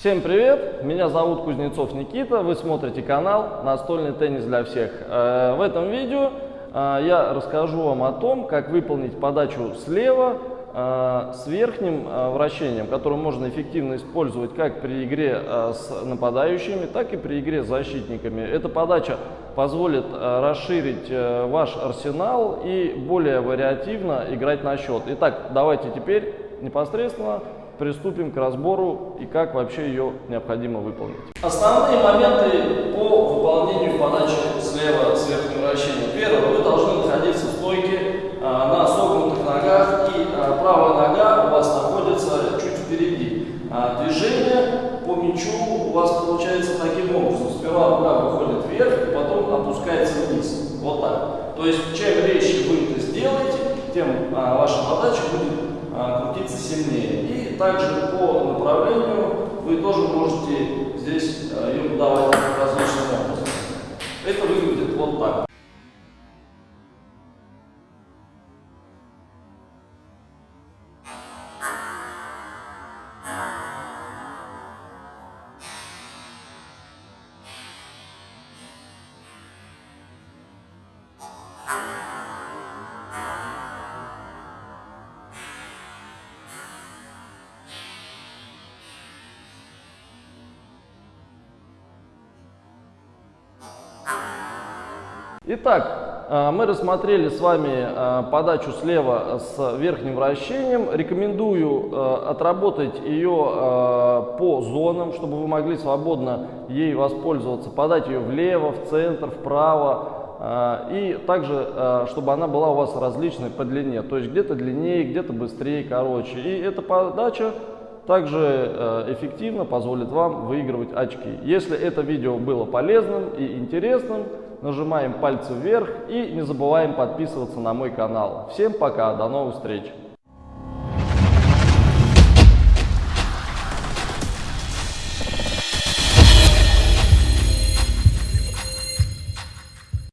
Всем привет! Меня зовут Кузнецов Никита, вы смотрите канал «Настольный теннис для всех». Э, в этом видео э, я расскажу вам о том, как выполнить подачу слева э, с верхним вращением, которое можно эффективно использовать как при игре с нападающими, так и при игре с защитниками. Эта подача позволит расширить ваш арсенал и более вариативно играть на счет. Итак, давайте теперь непосредственно приступим к разбору и как вообще ее необходимо выполнить. Основные моменты по выполнению подачи слева с верхним вращением. Первое, вы должны находиться в стойке а, на согнутых ногах и а, правая нога у вас находится чуть впереди. А, движение по мячу у вас получается таким образом. Сперва рука выходит вверх, потом опускается вниз. Вот так. То есть чем резче вы это сделаете, тем ваша подача будет также по направлению вы тоже можете здесь Итак, э, мы рассмотрели с вами э, подачу слева с верхним вращением. Рекомендую э, отработать ее по зонам, чтобы вы могли свободно ей воспользоваться. Подать ее влево, в центр, вправо. И также, чтобы она была у вас различной по длине. То есть где-то длиннее, где-то быстрее, короче. И эта подача также эффективно позволит вам выигрывать очки. Если это видео было полезным и интересным, нажимаем пальцы вверх и не забываем подписываться на мой канал. Всем пока, до новых встреч!